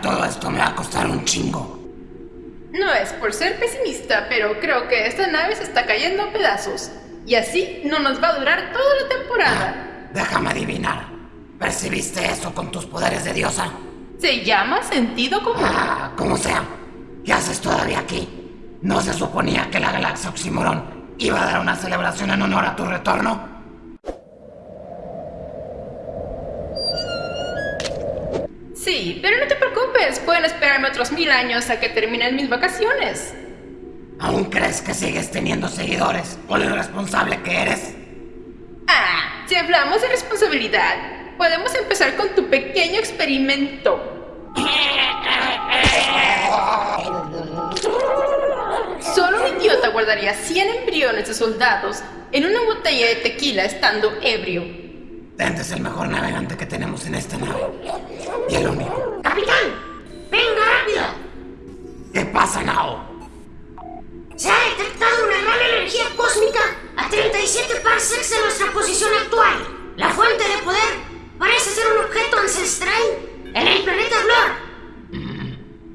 todo esto me va a costar un chingo. No es por ser pesimista, pero creo que esta nave se está cayendo a pedazos. Y así no nos va a durar toda la temporada. Ah, déjame adivinar. ¿Percibiste eso con tus poderes de diosa? Se llama sentido común. Ah, como sea. ¿Qué haces todavía aquí? ¿No se suponía que la galaxia Oxymoron iba a dar una celebración en honor a tu retorno? Sí, pero no te preocupes pueden esperarme otros mil años a que terminen mis vacaciones. ¿Aún crees que sigues teniendo seguidores por lo irresponsable que eres? Ah, si hablamos de responsabilidad, podemos empezar con tu pequeño experimento. Solo un idiota guardaría 100 embriones de soldados en una botella de tequila estando ebrio. Dente es el mejor navegante que tenemos en esta nave. Y el único. ¡Capitán! ¿Qué pasa, Nao? Se ha detectado una gran energía cósmica a 37 parsecs de nuestra posición actual. La fuente de poder parece ser un objeto ancestral en el planeta Blor.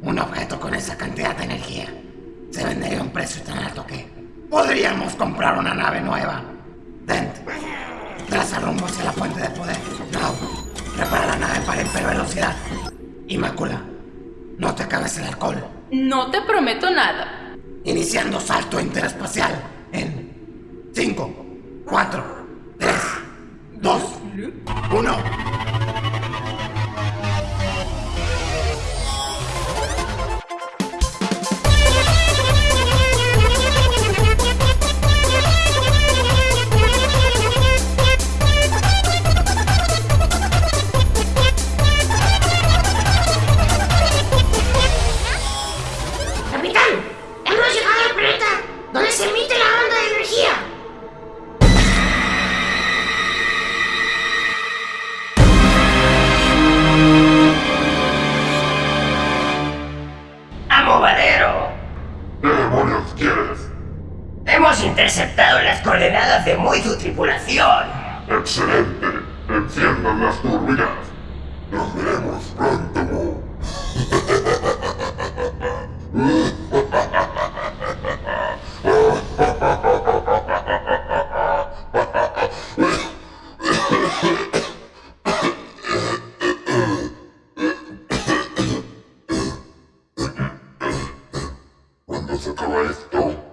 Un objeto con esa cantidad de energía se vendería a un precio tan alto que podríamos comprar una nave nueva. Dent, traza rumbo hacia la fuente de poder. Nao, prepara la nave para hipervelocidad. Inmácula, no te acabes el alcohol. No te prometo nada. Iniciando salto interespacial en 5, 4, 3, 2, interceptado las coordenadas de muy tu tripulación. Excelente. Enciendan las turbinas. Nos veremos pronto. Cuando se acaba esto,